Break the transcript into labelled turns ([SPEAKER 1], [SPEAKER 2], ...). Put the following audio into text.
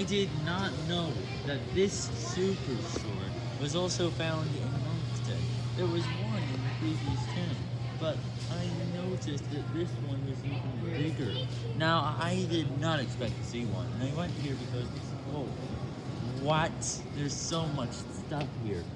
[SPEAKER 1] I did not know that this super sword was also found in it. There was one in the previous ten, but I noticed that this one was even bigger. Now, I did not expect to see one, and I went here because, oh, what? There's so much stuff here.